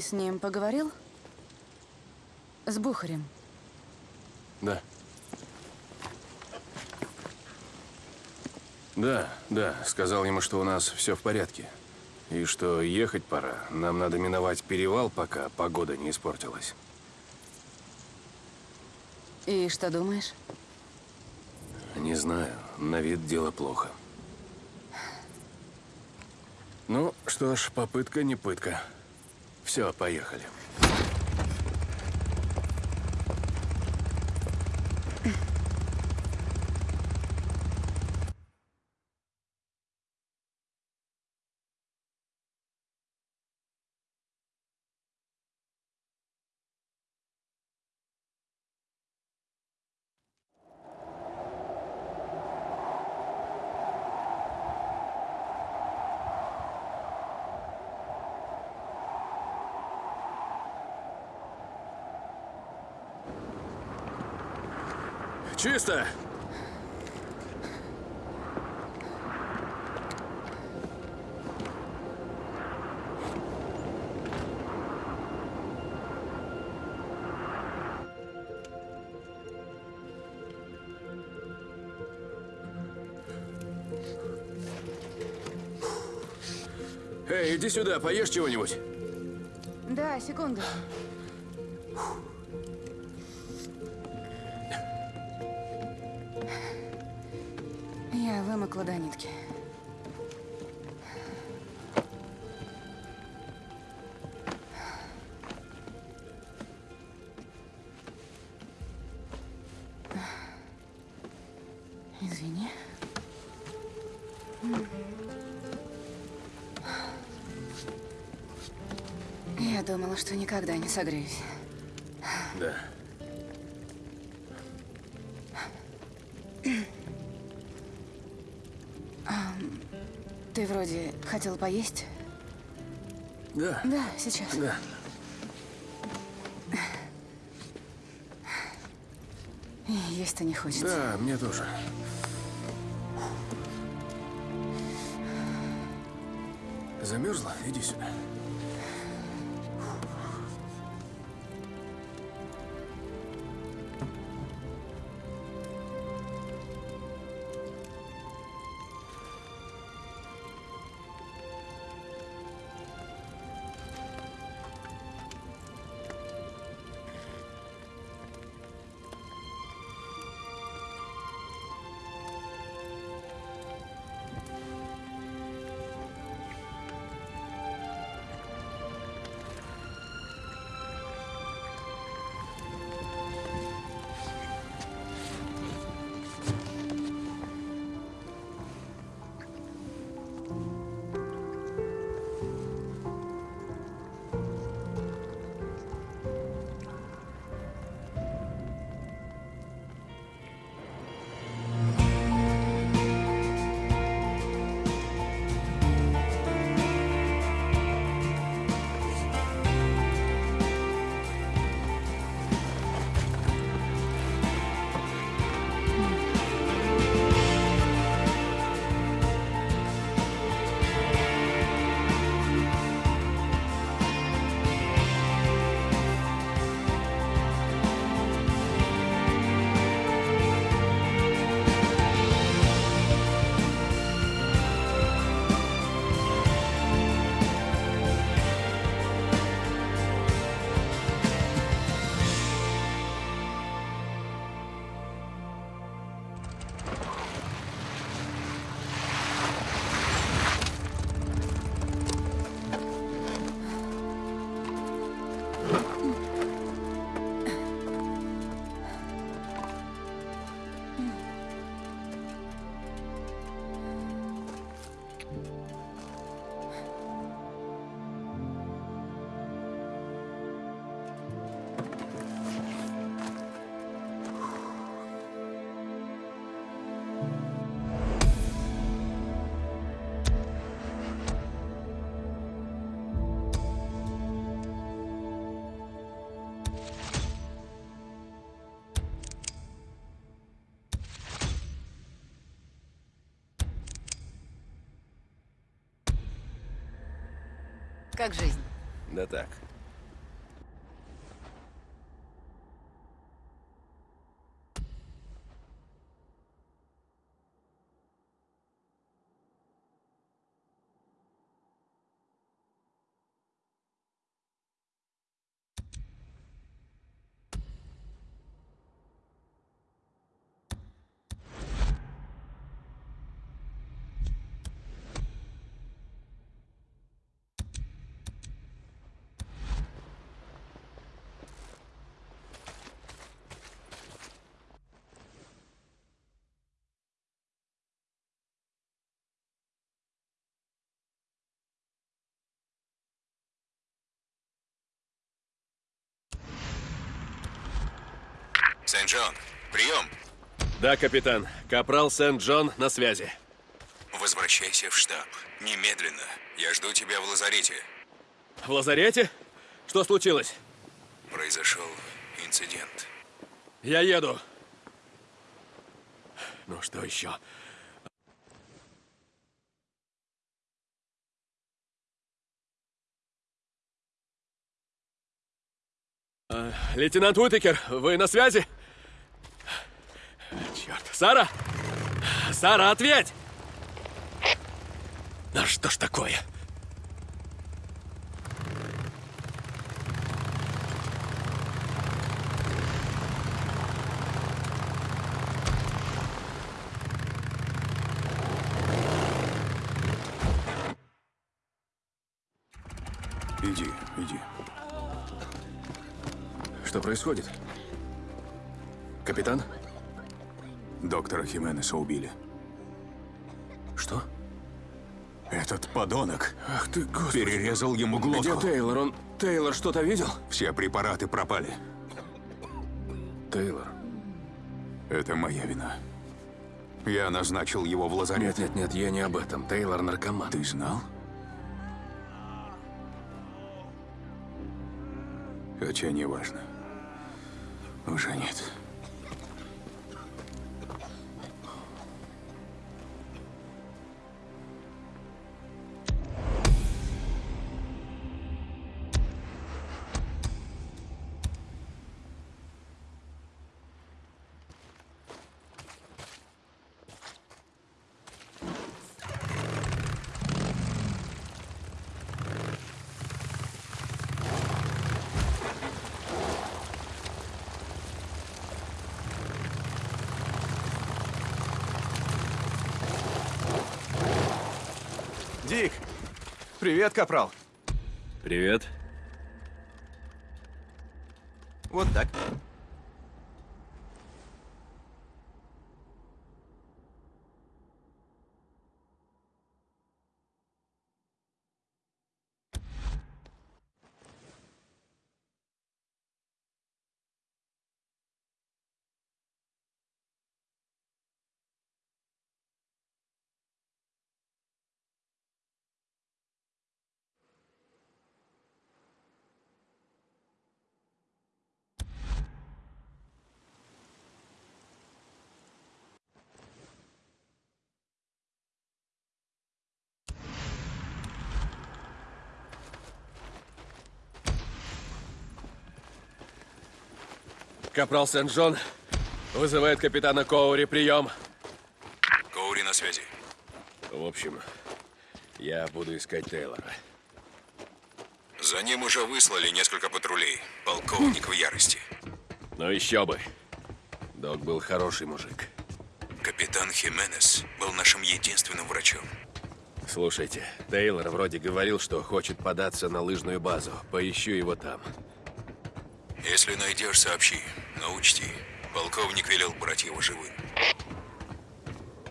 Ты с ним поговорил? С Бухарем. Да. Да, да. Сказал ему, что у нас все в порядке. И что ехать пора. Нам надо миновать перевал, пока погода не испортилась. И что думаешь? Не знаю. На вид дело плохо. Ну, что ж, попытка не пытка. Все, поехали. Чисто! Эй, иди сюда, поешь чего-нибудь. Да, секунду. Я вымокла до нитки. Извини. Я думала, что никогда не согреюсь. Вроде хотел поесть? Да. Да, сейчас. Да. Есть-то не хочется. Да, мне тоже. Замерзла? Иди сюда. Как жизнь? Да так. Сент-Джон, прием. Да, капитан. Капрал Сент-Джон на связи. Возвращайся в штаб. Немедленно. Я жду тебя в лазарете. В лазарете? Что случилось? Произошел инцидент. Я еду. Ну что еще? А, Лейтенант Уитекер, вы на связи? Черт, Сара? Сара, ответь! Да что ж такое? Иди, иди. Что происходит? Капитан? Доктора Хименеса убили. Что? Этот подонок Ах ты, господи. перерезал ему Где глотку. Тейлор? Он... Тейлор что-то видел? Все препараты пропали. Тейлор. Это моя вина. Я назначил его в лазарет. Нет, нет, нет, я не об этом. Тейлор наркоман. Ты знал? Хотя не важно. Уже нет. Дик! Привет, Капрал. Привет. Вот так. Капрал Сент-Джон вызывает капитана Коури. Прием. Коури на связи. В общем, я буду искать Тейлора. За ним уже выслали несколько патрулей. Полковник в ярости. Но еще бы. Док был хороший мужик. Капитан Хименес был нашим единственным врачом. Слушайте, Тейлор вроде говорил, что хочет податься на лыжную базу. Поищу его там. Если найдешь, сообщи. Но учти, полковник велел брать его живым.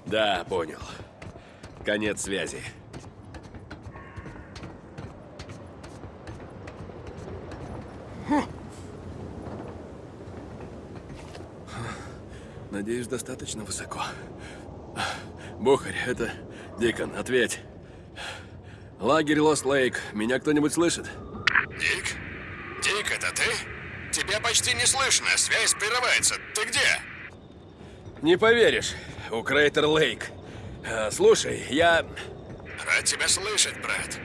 Да, понял. Конец связи. Надеюсь, достаточно высоко. Бухарь, это Дикон, ответь. Лагерь Лост Лейк. Меня кто-нибудь слышит? Дик? Дик, это ты? Тебя почти не слышно, связь прерывается. Ты где? Не поверишь, у Крейтер Лейк. А, слушай, я... Рад тебя слышать, брат.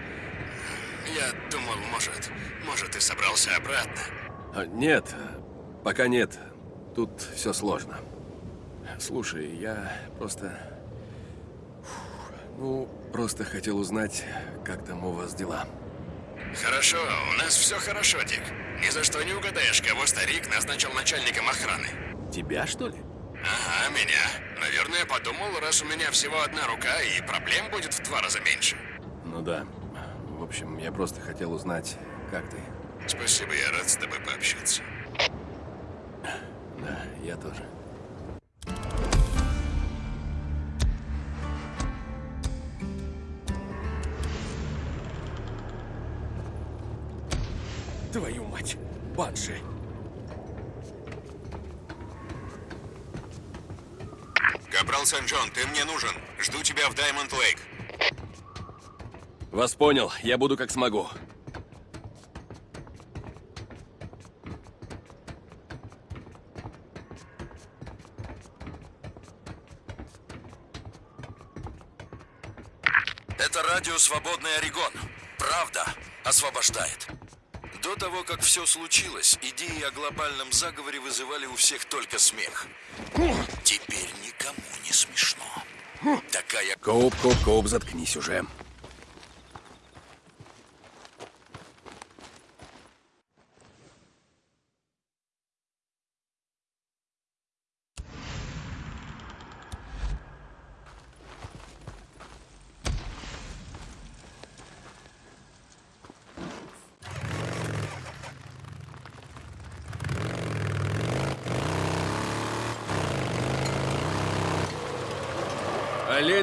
Я думал, может, может, ты собрался обратно. А, Нет, пока нет. Тут все сложно. Слушай, я просто... Ну, просто хотел узнать, как там у вас дела. Хорошо, у нас все хорошо, Дик. Ни за что не угадаешь, кого старик назначил начальником охраны. Тебя, что ли? Ага, меня. Наверное, подумал, раз у меня всего одна рука, и проблем будет в два раза меньше. Ну да. В общем, я просто хотел узнать, как ты. Спасибо, я рад с тобой пообщаться. Да, я тоже. Твою мать, Банши. Капрал Сен-Джон, ты мне нужен. Жду тебя в Даймонд Лейк. Вас понял, я буду как смогу. Это радио «Свободный Орегон». Правда освобождает. До того, как все случилось, идеи о глобальном заговоре вызывали у всех только смех. Теперь никому не смешно. Такая Коуп, Коуп, Коуп, заткнись уже.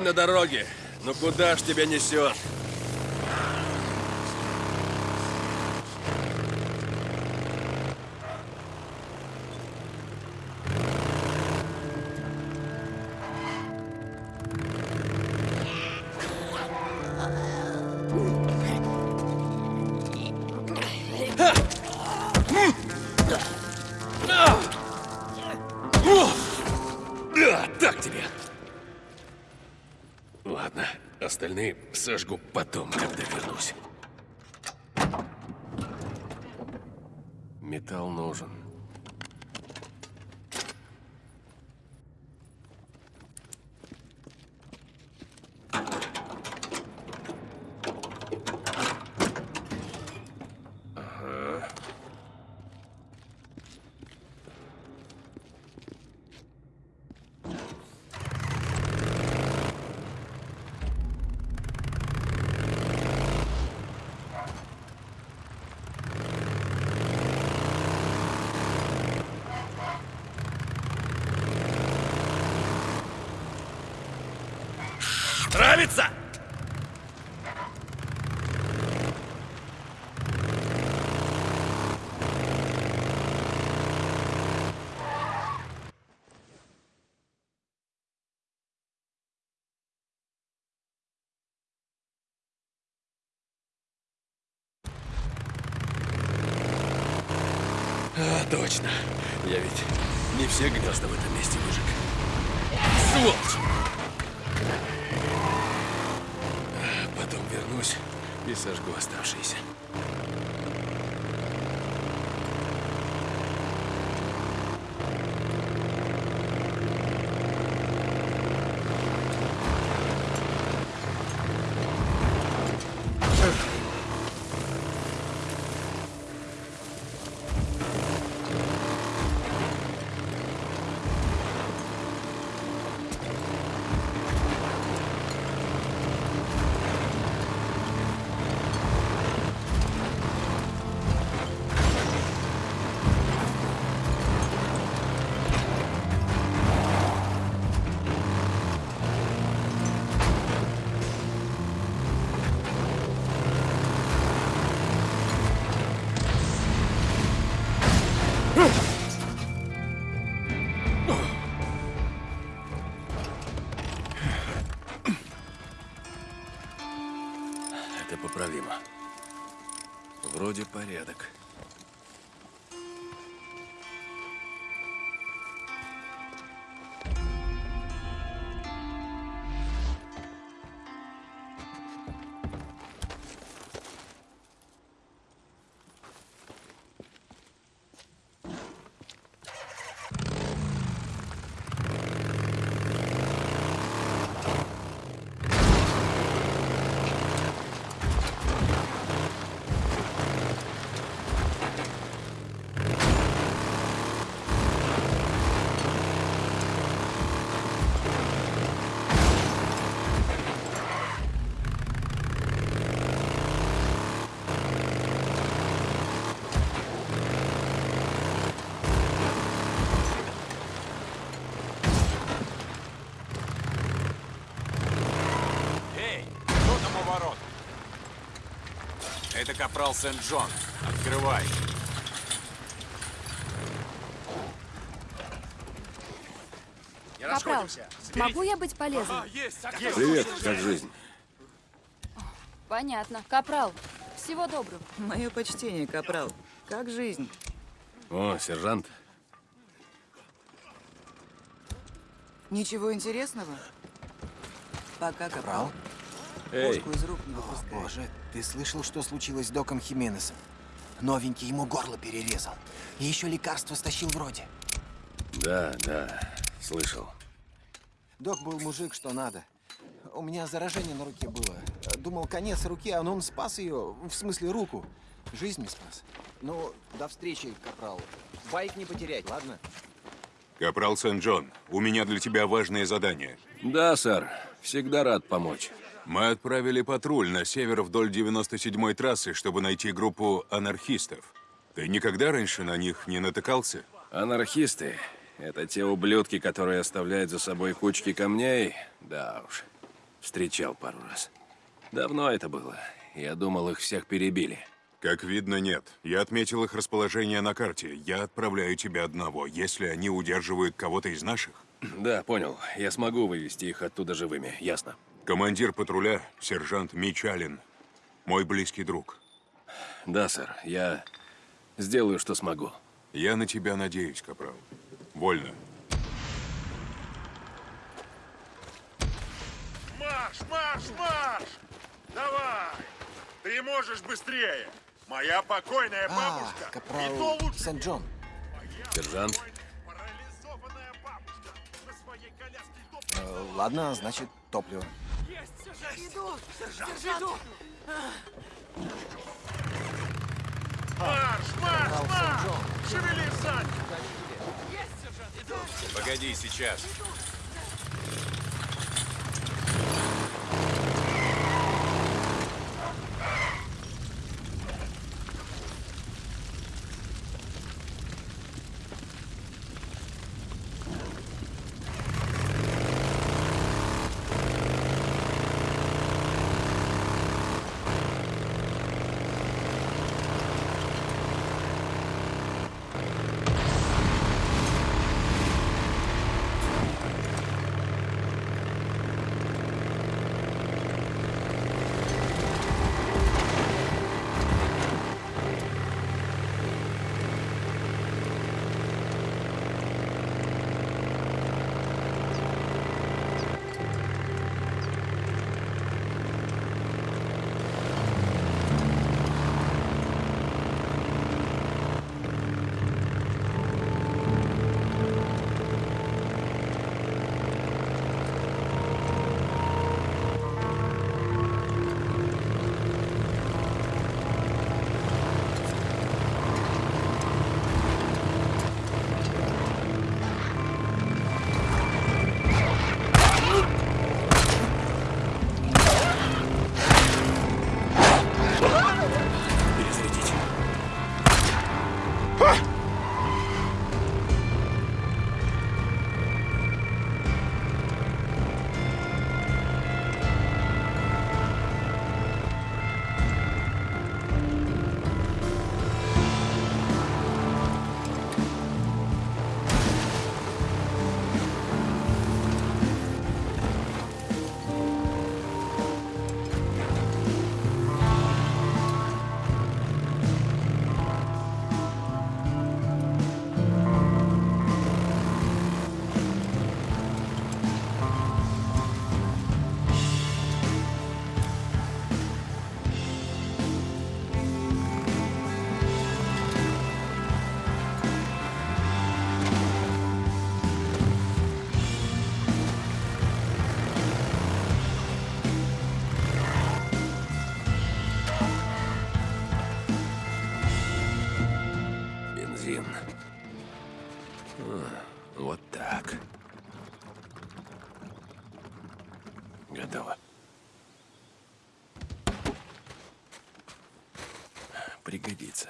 На дороге. Ну куда ж тебя несет? Сожгу потом, когда вернусь. Металл нужен. Нравится? А, точно. Я ведь не все гнезда в этом месте выжег. Сволочь! Потом вернусь и сожгу оставшиеся. Вроде порядок. Это капрал Сент-Джон. Открывай. Капрал, могу я быть полезной? Привет, как жизнь? Понятно. Капрал, всего доброго. Мое почтение, капрал. Как жизнь? О, сержант. Ничего интересного? Пока, капрал. Эй, из рук не выпускай. Боже, ты слышал, что случилось с Доком Хименесом? Новенький ему горло перерезал. И еще лекарство стащил вроде. да, да, слышал. Док был мужик, что надо. У меня заражение на руке было. Думал, конец руки, а он спас ее. В смысле, руку. Жизнь не спас. Ну, до встречи, капрал. Байк не потерять, ладно? Капрал Сент-Джон, у меня для тебя важное задание. Да, сэр, всегда рад помочь. Мы отправили патруль на север вдоль 97-й трассы, чтобы найти группу анархистов. Ты никогда раньше на них не натыкался? Анархисты — это те ублюдки, которые оставляют за собой кучки камней. Да уж, встречал пару раз. Давно это было. Я думал, их всех перебили. Как видно, нет. Я отметил их расположение на карте. Я отправляю тебя одного, если они удерживают кого-то из наших. Да, понял. Я смогу вывести их оттуда живыми, ясно. Командир патруля, сержант Мич Аллен, мой близкий друг. Да, сэр, я сделаю, что смогу. Я на тебя надеюсь, Капрал. Вольно. Марш, марш, марш! Давай! Ты можешь быстрее! Моя покойная А, бабушка! И то капрал лучше Сент-Джон. Сержант, парализованная бабушка на своей доп- Э, ладно, значит, топливо. Марш, марш, марш! Шевели сзади! Погоди, сейчас. бензин. Пригодится.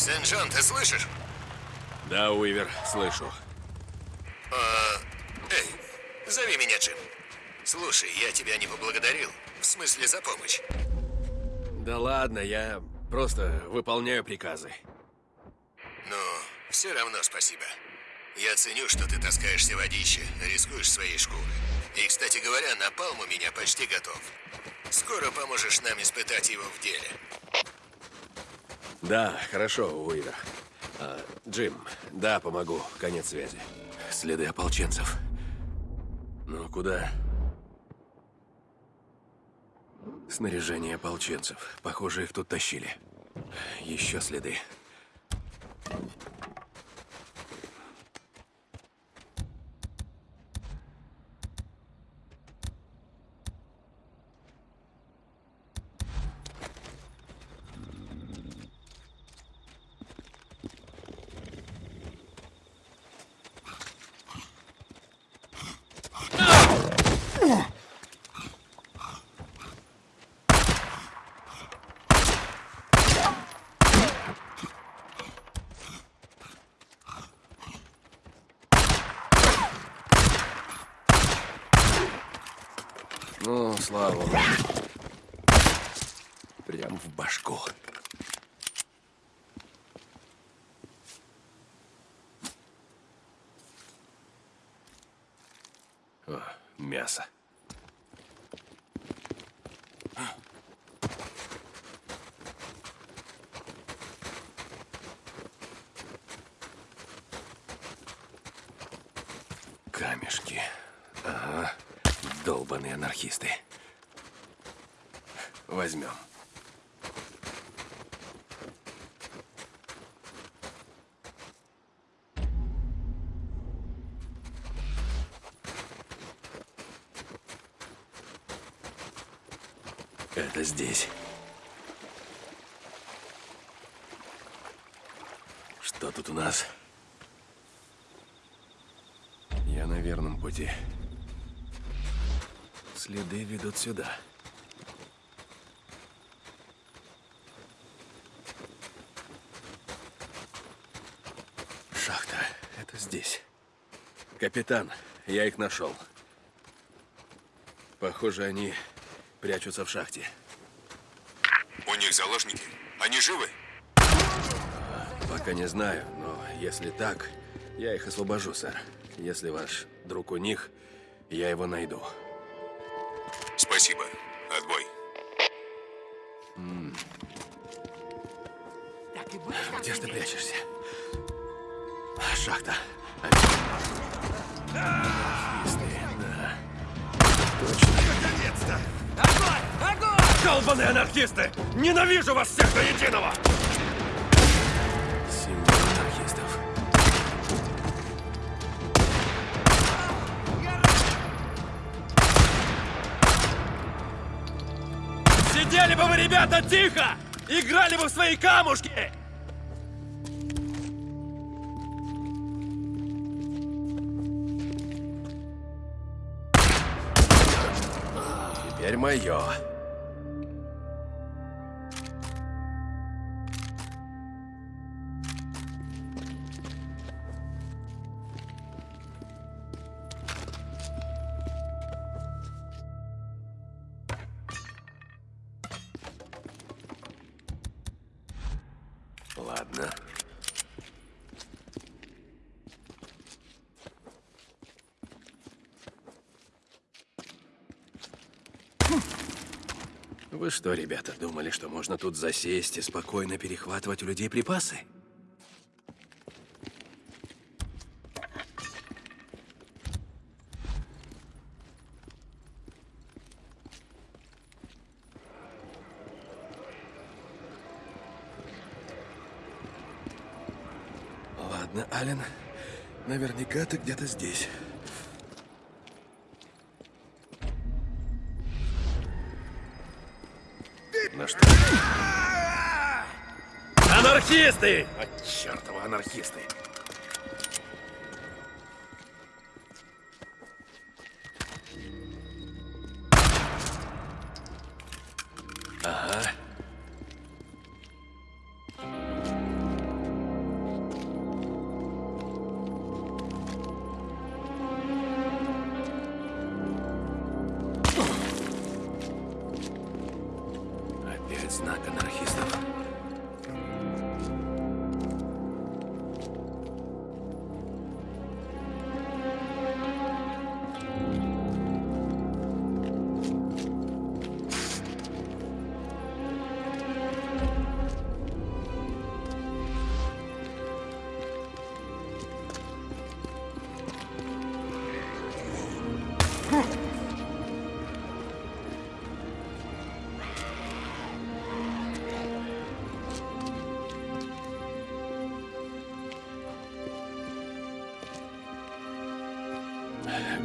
Сен-Джон, ты слышишь? Да, Уивер, слышу. А, эй, зови меня Джим. Слушай, я тебя не поблагодарил. В смысле, за помощь. Да ладно, я просто выполняю приказы. Ну, все равно спасибо. Я ценю, что ты таскаешься водище, рискуешь своей шкурой. И, кстати говоря, напалм у меня почти готов. Скоро поможешь нам испытать его в деле. Да, хорошо, Уивер. А, Джим, да, помогу. Конец связи. Следы ополченцев. Ну, куда? Снаряжение ополченцев. Похоже, их тут тащили. Еще следы. Ну, слава. Прям в башку. О, мясо. Камешки. Ага. Долбаные анархисты. Возьмем. Это здесь. Что тут у нас? Я на верном пути. Следы ведут сюда. Шахта. Это здесь. Капитан, я их нашел. Похоже, они прячутся в шахте. У них заложники? Они живы? Пока не знаю, но если так, я их освобожу, сэр. Если ваш друг у них, я его найду. Спасибо. Отбой. Где ж ты прячешься? Шахта. Анархисты, да. Точно. Наконец-то! Долбаные анархисты! Ненавижу вас всех до единого! Сидели бы вы, ребята, тихо! Играли бы в свои камушки! Мое. Вы что, ребята, думали, что можно тут засесть и спокойно перехватывать у людей припасы? Ладно, Ален, наверняка ты где-то здесь. Анархисты! А чертова анархисты!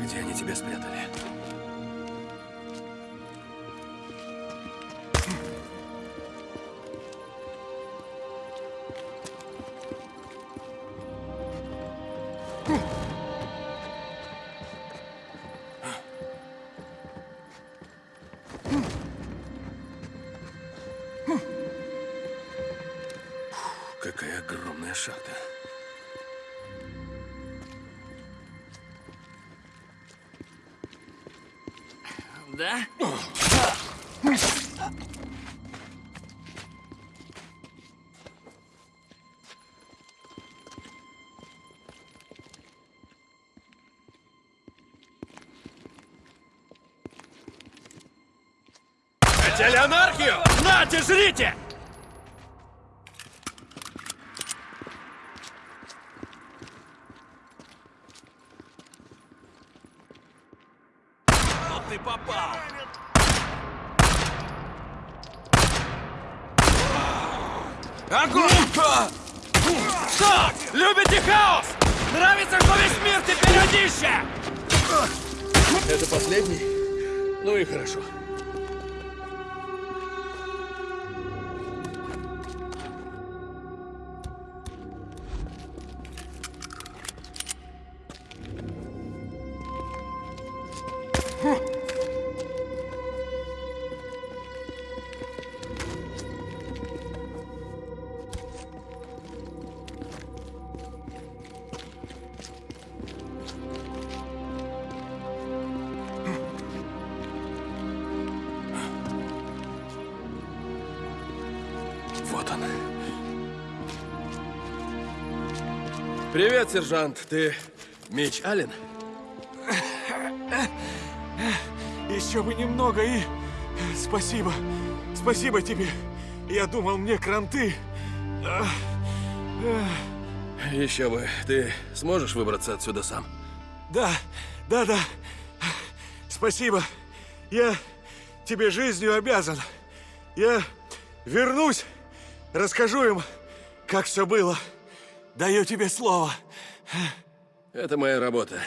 Где они тебя спрятали. Хотели анархию? Нате, жрите! Привет, сержант. Ты Мич Аллен? Еще бы немного и... Спасибо. Спасибо тебе. Я думал, мне кранты. Еще бы. Ты сможешь выбраться отсюда сам? Да, да, да. Спасибо. Я тебе жизнью обязан. Я вернусь, расскажу им, как все было. Даю тебе слово. Это моя работа.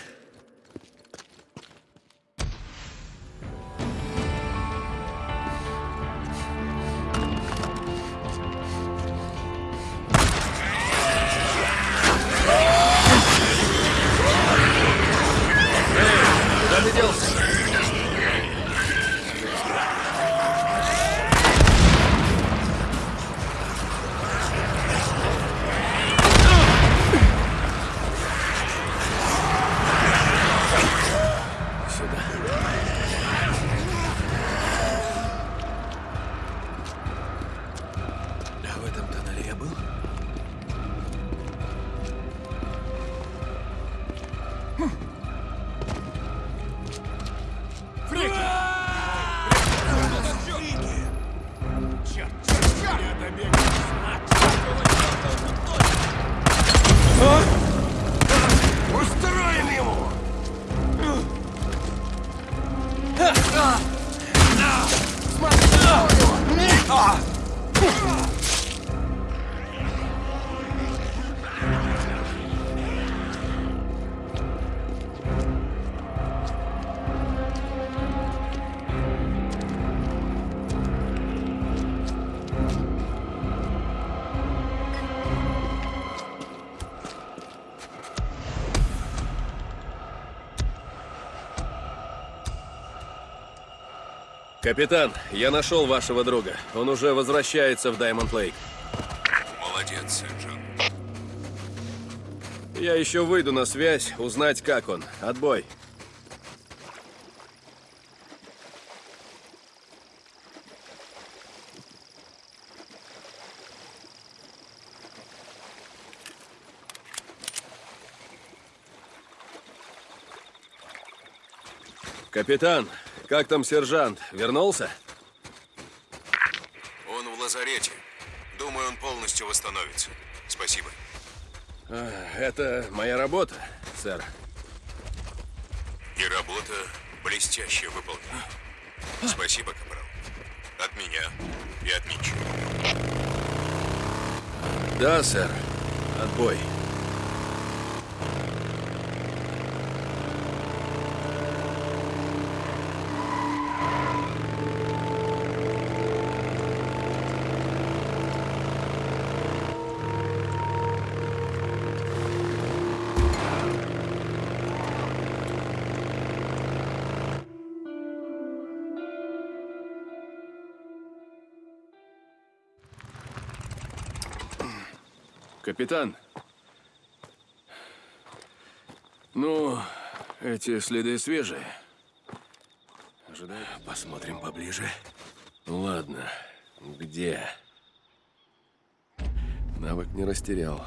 Капитан, я нашел вашего друга. Он уже возвращается в Даймонд Лейк. Молодец, сержант. Я еще выйду на связь, узнать, как он. Отбой. Капитан, как там сержант? Вернулся? Он в лазарете. Думаю, он полностью восстановится. Спасибо. А, Это моя работа, сэр. И работа блестяще выполнена. Спасибо, Капрал. От меня и от Митча. Да, сэр. Отбой. Капитан. Ну, эти следы свежие. Ожидаю. Посмотрим поближе. Ладно, где? Навык не растерял.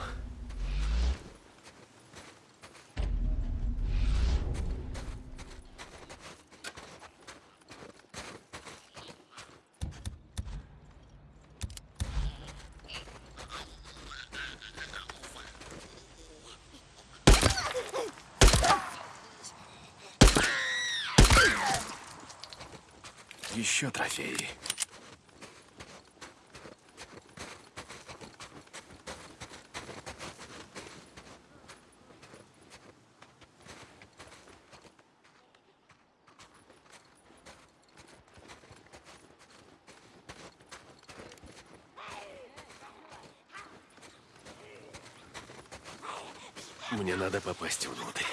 Еще трофеи. Мне надо попасть внутрь.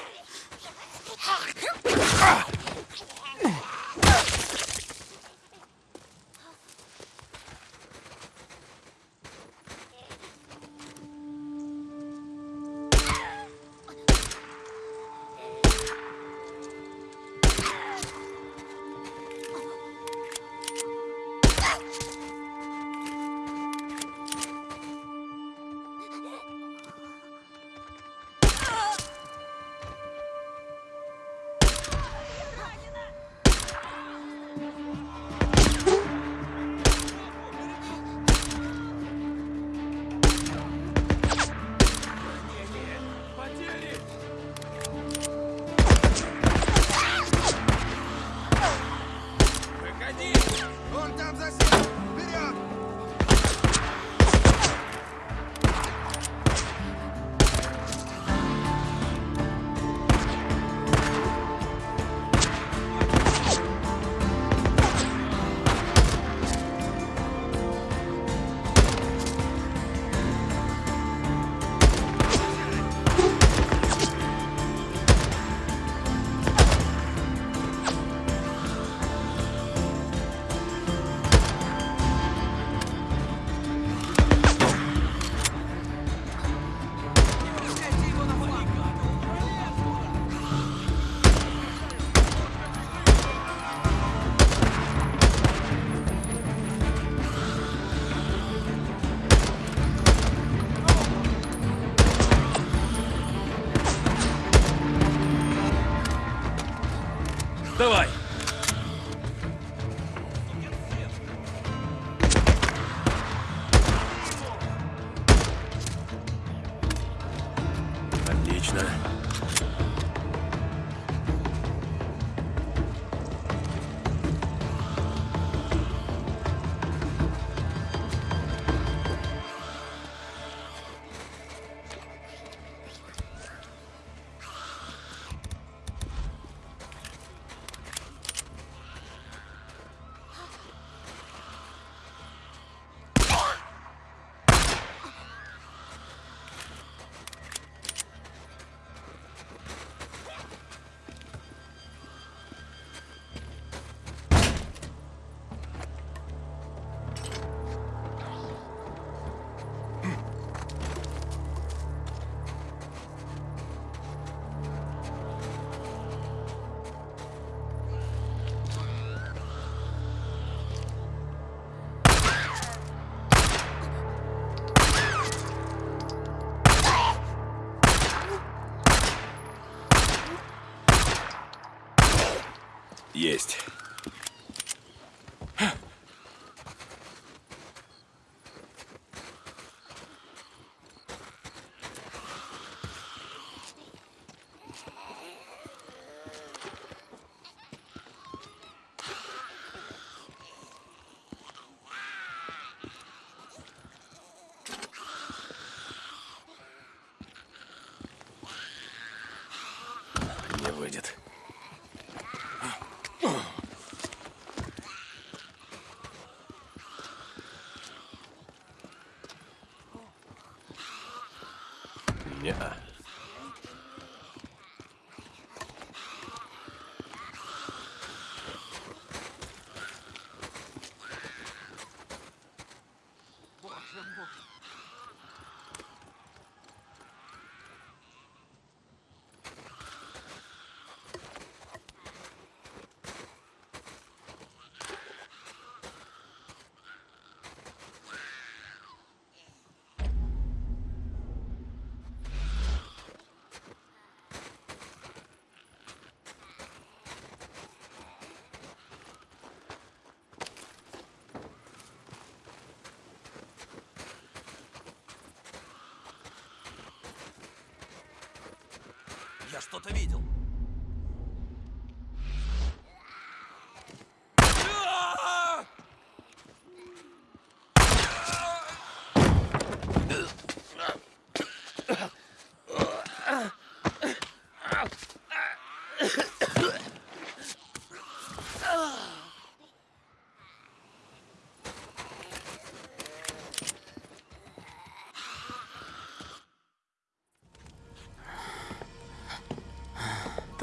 Есть. Я что-то видел.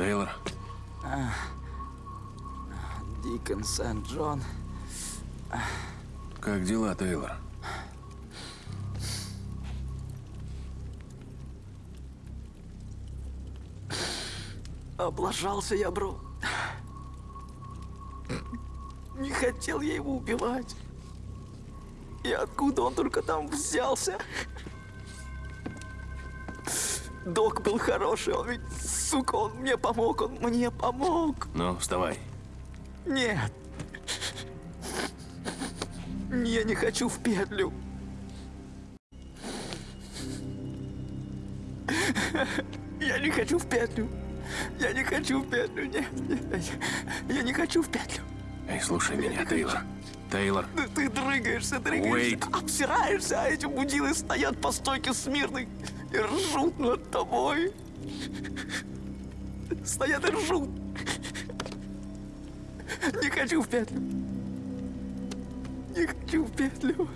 Тейлор, Дикон Сент-Джон. как дела, Тейлор? Облажался я, бро. Не хотел я его убивать. И откуда он только там взялся? Док был хороший, он ведь, сука, он мне помог, он мне помог. Ну, вставай. Нет. Я не хочу в петлю. Я не хочу в петлю. Я не хочу в петлю. Нет, нет. Я не хочу в петлю. Эй, слушай меня, Тейлор. Тейлор, Ты, ты дрыгаешься, дрыгаешься, Уэйт. обсираешься, а эти мудилы стоят по стойке смирно и ржут над тобой. Стоят и ржут. Не хочу в петлю. Не хочу в петлю.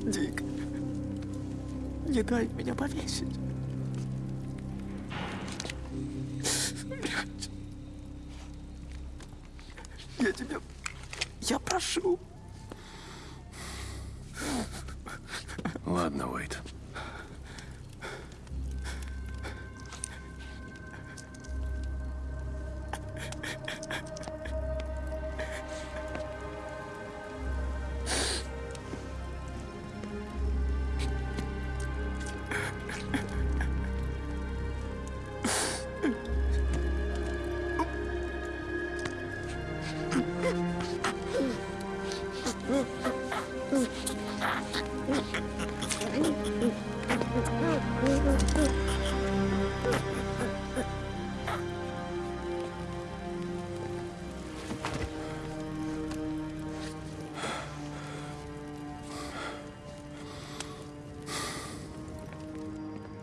Дик, не дай меня повесить. Я тебя... Я прошу.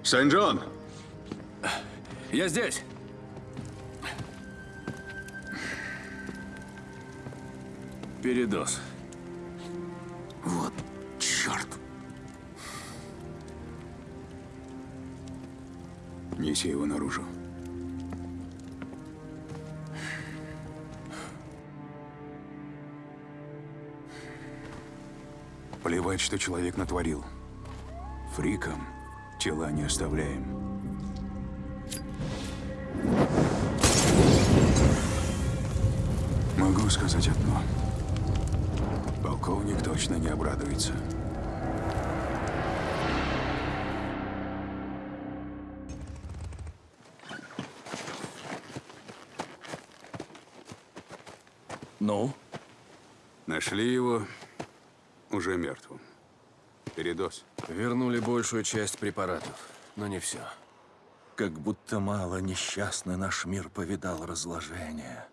Сент-Джон! Я здесь. Передоз. Вот черт. Неси его наружу. Плевать, что человек натворил. Фрикам тела не оставляем. Могу сказать одно. Полковник точно не обрадуется. Ну? Нашли его уже мертвым. Передоз. Вернули большую часть препаратов, но не все. Как будто мало несчастный наш мир повидал разложения.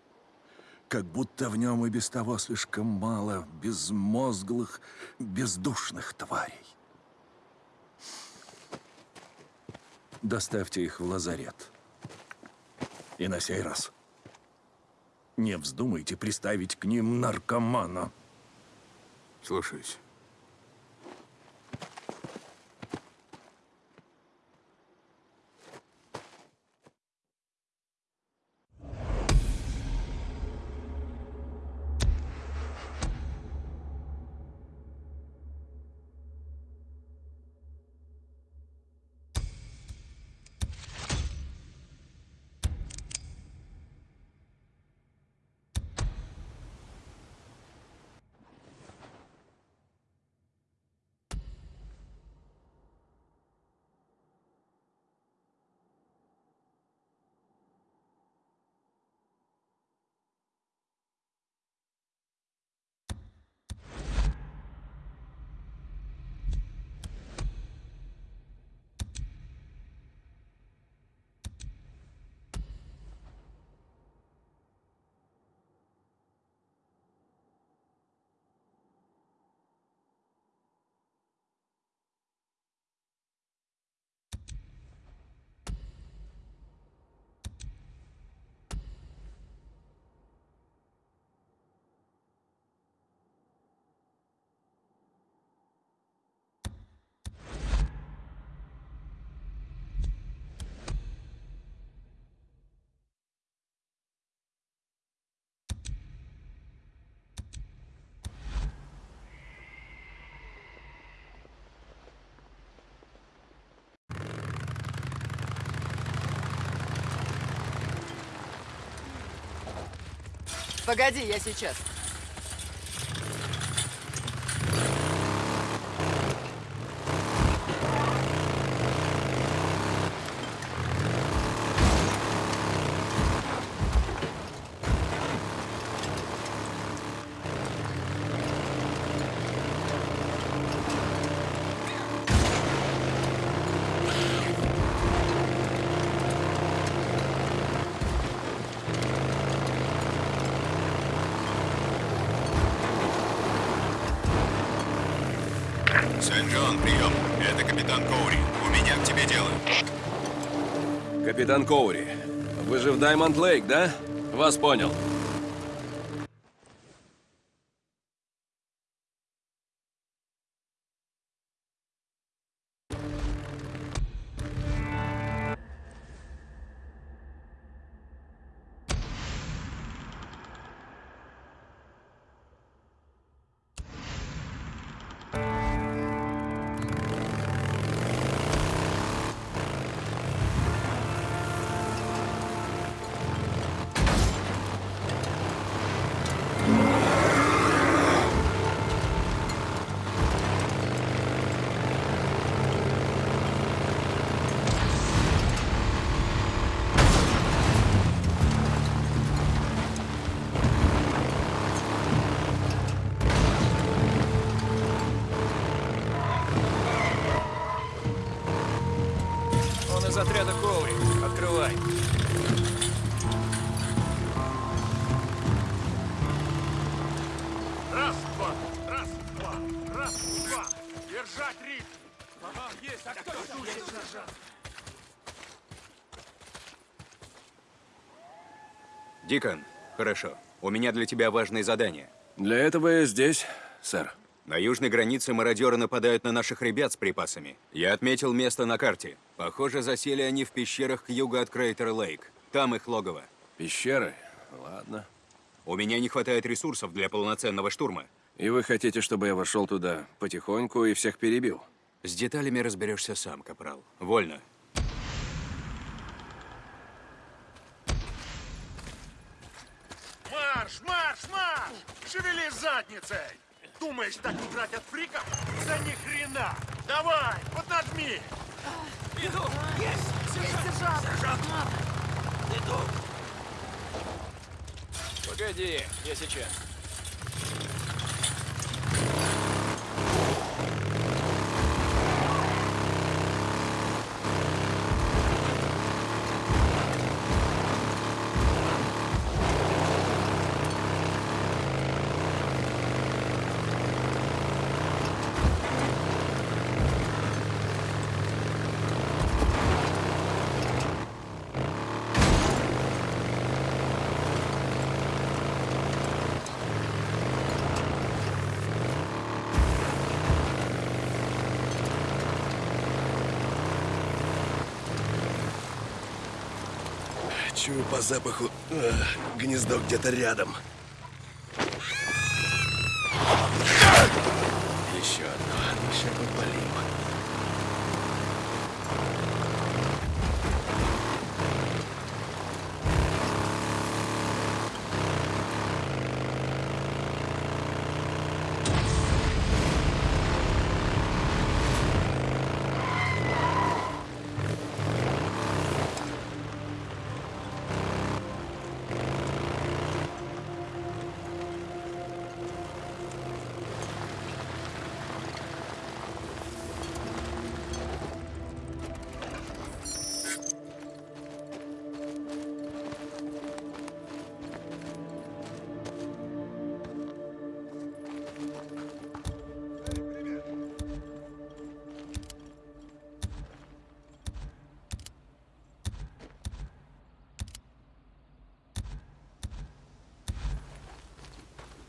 Как будто в нем и без того слишком мало безмозглых, бездушных тварей. Доставьте их в лазарет. И на сей раз не вздумайте приставить к ним наркомана. Слушаюсь. Погоди, я сейчас. Сент-Джон, прием. Это капитан Коури. У меня к тебе дело. Капитан Коури, вы же в Даймонд Лейк, да? Вас понял. Дикон, хорошо. У меня для тебя важное задание. Для этого я здесь, сэр. На южной границе мародеры нападают на наших ребят с припасами. Я отметил место на карте. Похоже, засели они в пещерах к югу от Крейтер Лейк. Там их логово. Пещеры? Ладно. У меня не хватает ресурсов для полноценного штурма. И вы хотите, чтобы я вошел туда потихоньку и всех перебил? С деталями разберешься сам, Капрал. Вольно. Марш, марш! Шевели задницей! Думаешь, так играть от фриков? За ни хрена! Давай, поднажми! Иду! Есть! Сержант! Сержант! Иду! Погоди, я сейчас. Чую по запаху э, гнездо где-то рядом.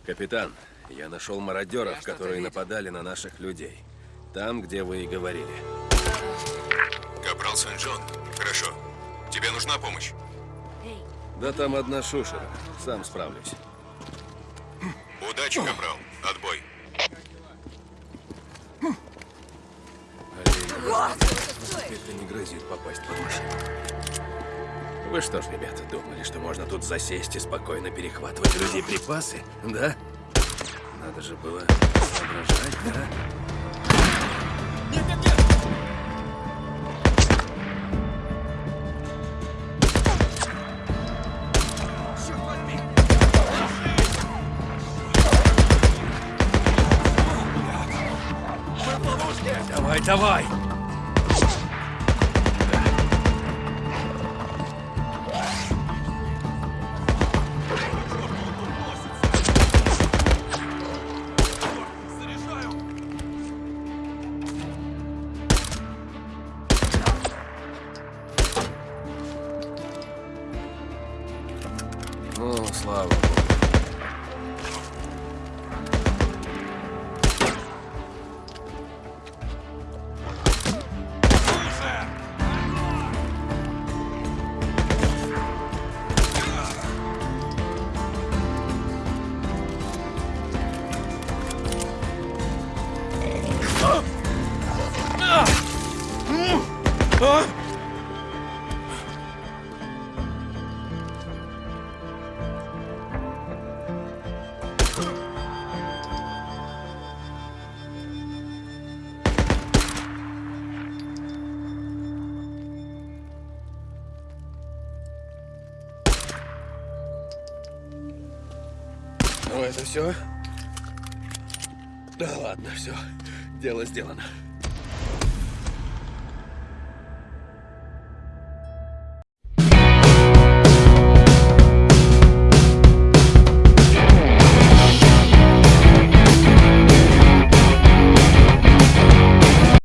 Капитан, я нашел мародеров, которые нападали на наших людей. Там, где вы и говорили. Капрал Сент-Джон, хорошо. Тебе нужна помощь? Да там одна шушера. Сам справлюсь. Удачи, Капрал. Отбой. Теперь-то не грозит попасть под машину. Вы что ж, ребята, думали, что можно тут засесть и спокойно перехватывать людей припасы, да? Надо же было соображать, да? Давай, давай! Это все? Да ладно, все. Дело сделано.